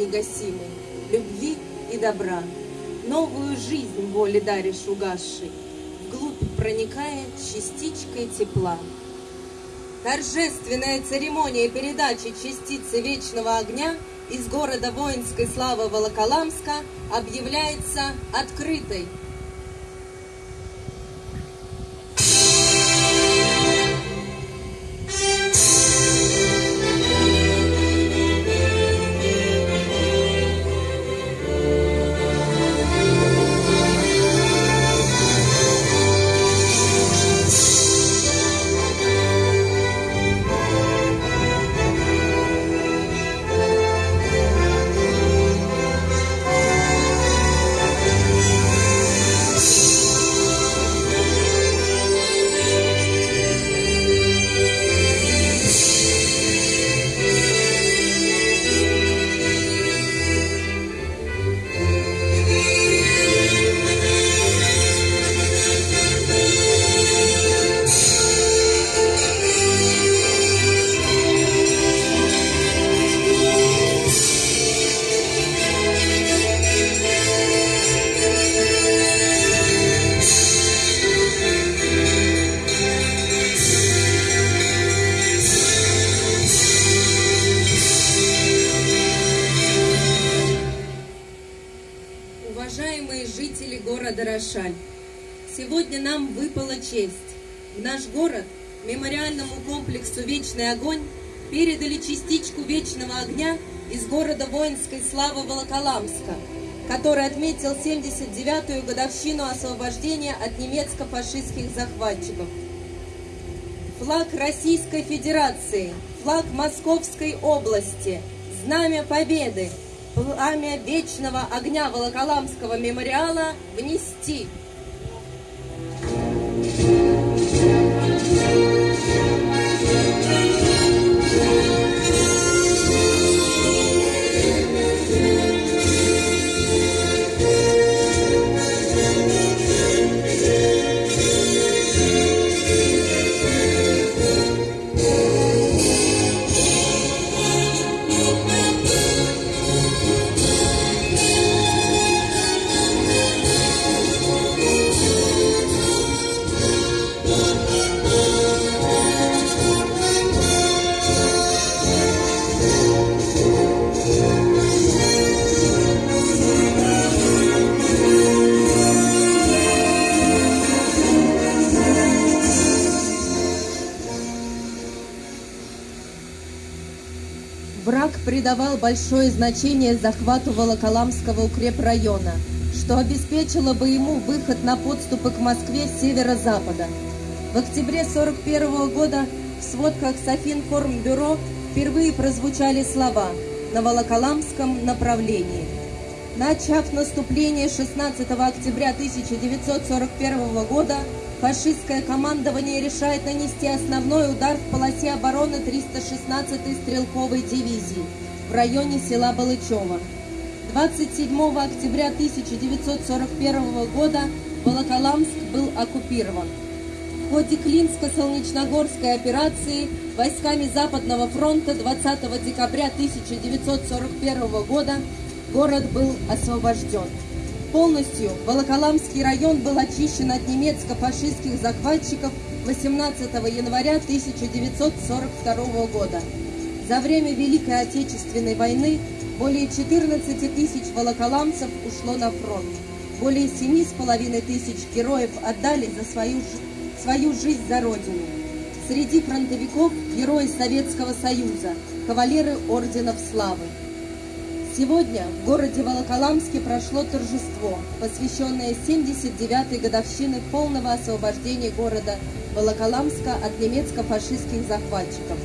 негасимый, любви и добра. Новую жизнь воли даришь угасшей, вглубь проникая частичкой тепла. Торжественная церемония передачи частицы вечного огня из города воинской славы Волоколамска объявляется открытой. Уважаемые жители города Рошаль, сегодня нам выпала честь. В наш город, мемориальному комплексу «Вечный огонь» передали частичку вечного огня из города воинской славы Волоколамска, который отметил 79-ю годовщину освобождения от немецко-фашистских захватчиков. Флаг Российской Федерации, флаг Московской области, знамя Победы, пламя вечного огня Волоколамского мемориала внести. Придавал большое значение захвату Волоколамского укрепрайона, что обеспечило бы ему выход на подступы к Москве с северо-запада. В октябре 1941 года в сводках Софинформбюро впервые прозвучали слова «на Волоколамском направлении». Начав наступление 16 октября 1941 года, фашистское командование решает нанести основной удар в полосе обороны 316-й стрелковой дивизии в районе села Балычево. 27 октября 1941 года Волоколамск был оккупирован. В ходе Клинско-Солнечногорской операции войсками Западного фронта 20 декабря 1941 года город был освобожден. Полностью Волоколамский район был очищен от немецко-фашистских захватчиков 18 января 1942 года. За время Великой Отечественной войны более 14 тысяч волоколамцев ушло на фронт. Более 7,5 тысяч героев отдали за свою, свою жизнь за Родину. Среди фронтовиков герои Советского Союза, кавалеры орденов славы. Сегодня в городе Волоколамске прошло торжество, посвященное 79-й годовщине полного освобождения города Волоколамска от немецко-фашистских захватчиков,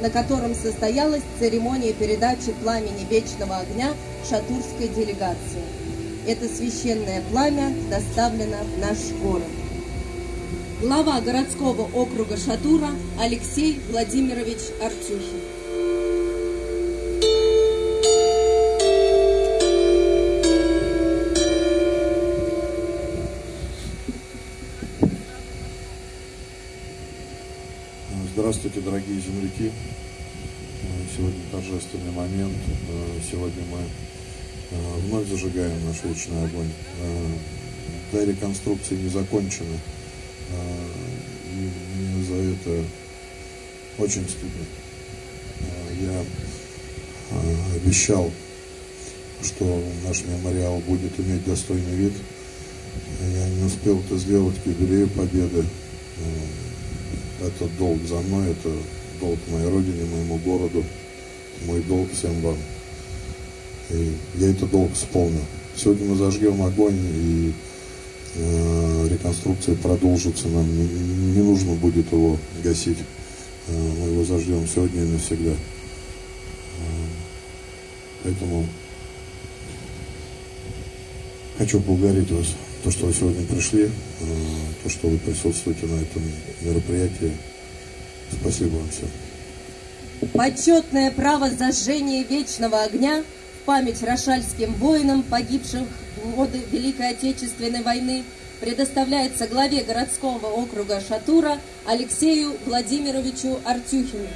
на котором состоялась церемония передачи пламени вечного огня шатурской делегации. Это священное пламя доставлено в наш город. Глава городского округа Шатура Алексей Владимирович Артюхин. Здравствуйте, дорогие земляки. сегодня торжественный момент. Э, сегодня мы э, вновь зажигаем наш вечный огонь. До реконструкции не закончены. И мне за это очень стыдно. Я обещал, что наш мемориал будет иметь достойный вид. Я не успел это сделать к юбилею Победы. Это долг за мной, это долг моей родине, моему городу, мой долг всем вам. И я этот долг исполню. Сегодня мы зажгем огонь, и э, реконструкция продолжится. Нам не, не нужно будет его гасить. Э, мы его зажгем сегодня и навсегда. Э, поэтому хочу поблагодарить вас, то, что вы сегодня пришли, э, то, что вы присутствуете на этом мероприятии. Спасибо вам всем. Почетное право зажжения вечного огня в память рошальским воинам, погибших в годы Великой Отечественной войны, предоставляется главе городского округа Шатура Алексею Владимировичу Артюхину.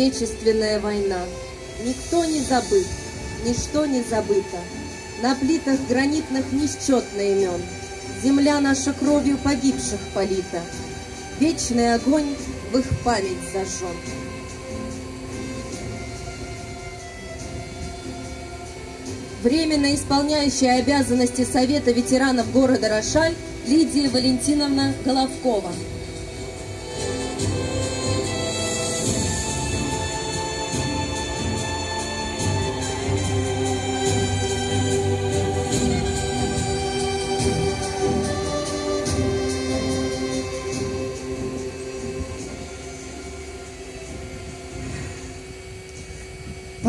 Отечественная война. Никто не забыт, ничто не забыто. На плитах гранитных несчетно имен. Земля наша кровью погибших полита. Вечный огонь в их память зажжен. Временно исполняющая обязанности Совета ветеранов города Рошаль Лидия Валентиновна Головкова.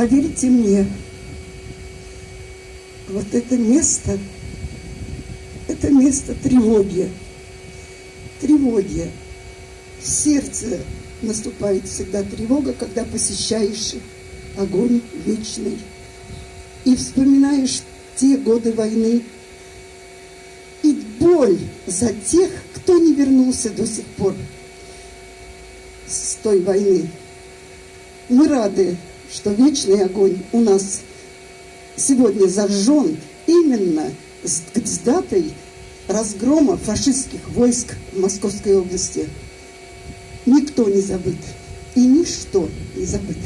Поверьте мне, вот это место, это место тревоги. Тревоги. В сердце наступает всегда тревога, когда посещаешь огонь вечный и вспоминаешь те годы войны и боль за тех, кто не вернулся до сих пор с той войны. Мы рады что вечный огонь у нас сегодня зажжен именно с, с датой разгрома фашистских войск в Московской области. Никто не забыт и ничто не забыто.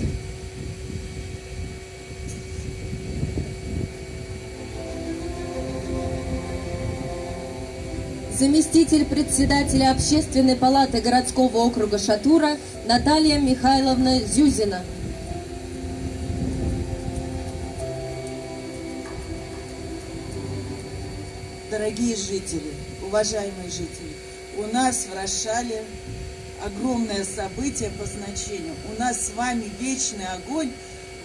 Заместитель председателя Общественной палаты городского округа Шатура Наталья Михайловна Зюзина – дорогие жители, уважаемые жители, у нас в Рошале огромное событие по значению. У нас с вами вечный огонь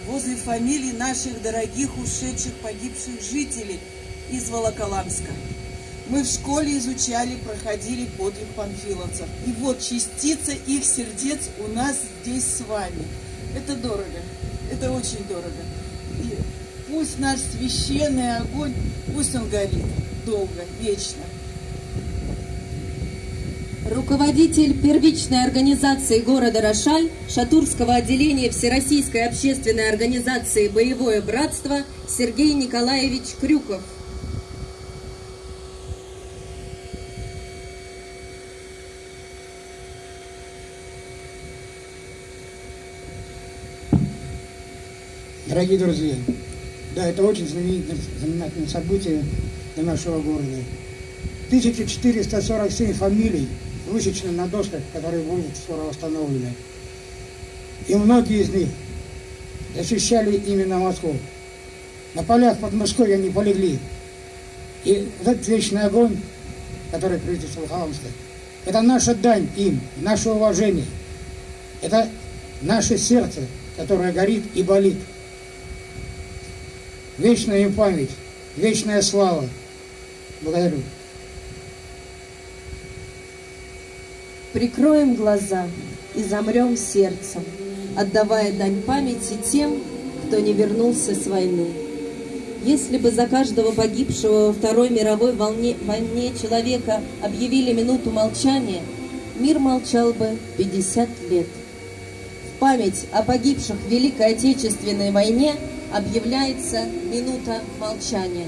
возле фамилий наших дорогих ушедших погибших жителей из Волоколамска. Мы в школе изучали, проходили подвиг панфиловцев. И вот частица их сердец у нас здесь с вами. Это дорого, это очень дорого. И пусть наш священный огонь, пусть он горит долго, вечно. Руководитель первичной организации города Рошаль, Шатурского отделения Всероссийской общественной организации «Боевое братство» Сергей Николаевич Крюков. Дорогие друзья, да, это очень знаменательное, событие для нашего города. 1447 фамилий высечены на досках, которые будут скоро восстановлены. И многие из них защищали именно Москву. На полях под Москвой они полегли. И этот вечный огонь, который правительство Волховамска, это наша дань им, наше уважение. Это наше сердце, которое горит и болит. Вечная им память, вечная слава. Благодарю. Прикроем глаза и замрем сердцем, отдавая дань памяти тем, кто не вернулся с войны. Если бы за каждого погибшего во Второй мировой волне, войне человека объявили минуту молчания, мир молчал бы 50 лет. В память о погибших в Великой Отечественной войне объявляется минута молчания.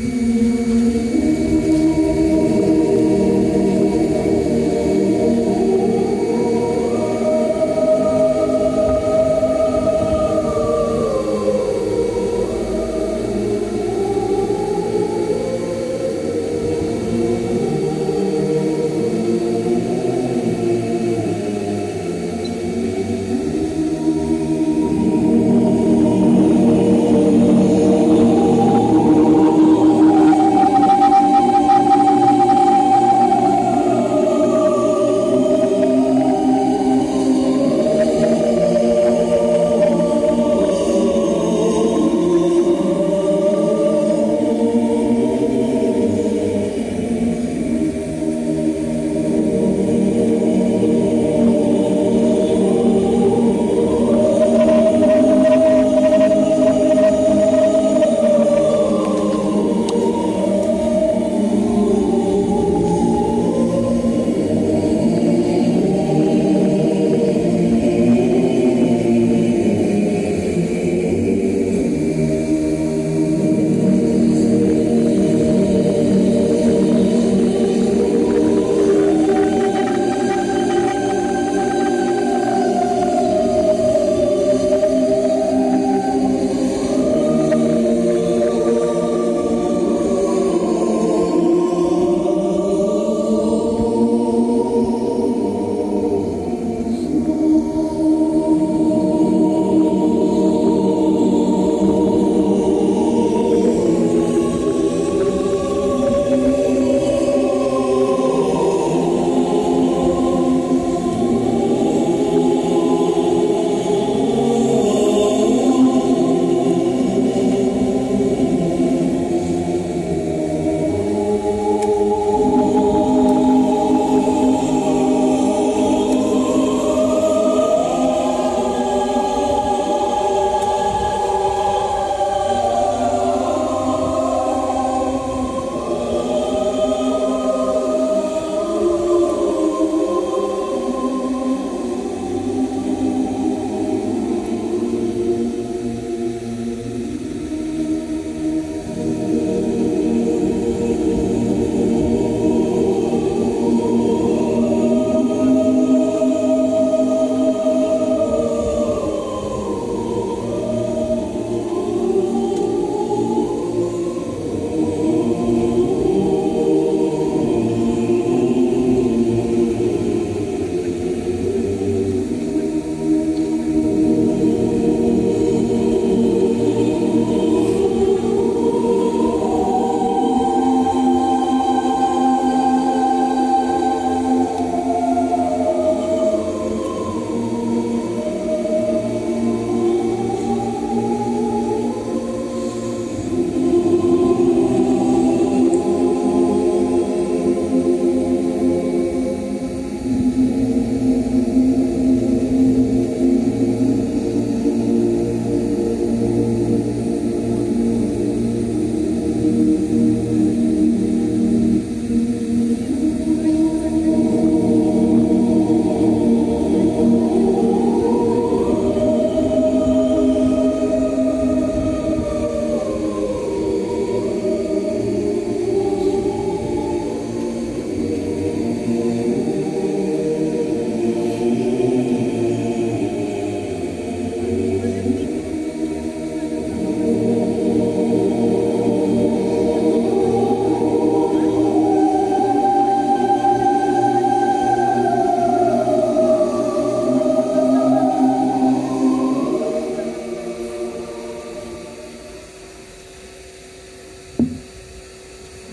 you.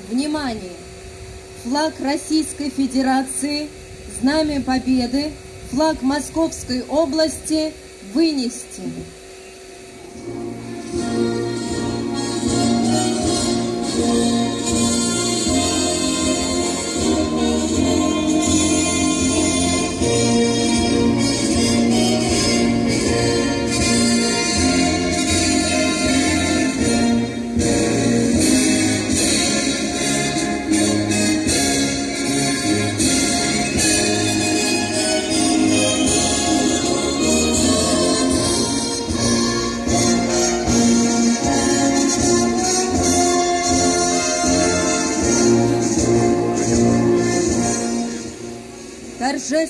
Внимание! Флаг Российской Федерации, Знамя Победы, флаг Московской области вынести.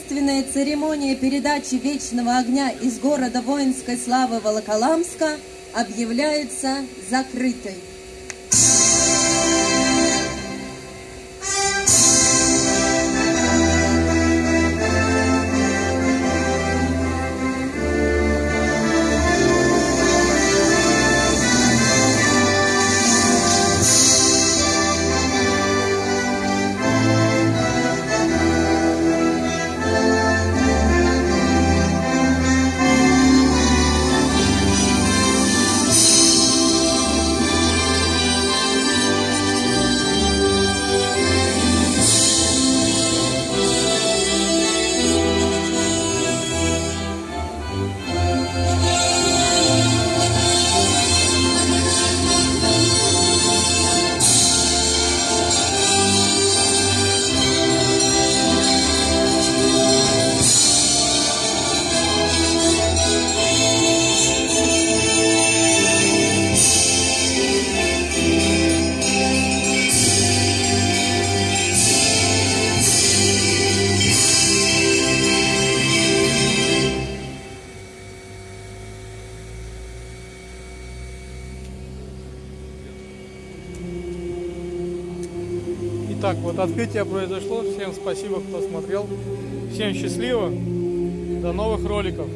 Торжественная церемония передачи вечного огня из города воинской славы Волоколамска объявляется закрытой. Открытие произошло. Всем спасибо, кто смотрел. Всем счастливо. До новых роликов.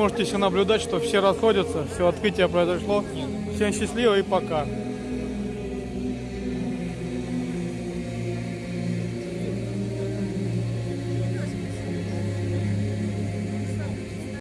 Можете еще наблюдать, что все расходятся, все открытие произошло. Всем счастливо и пока.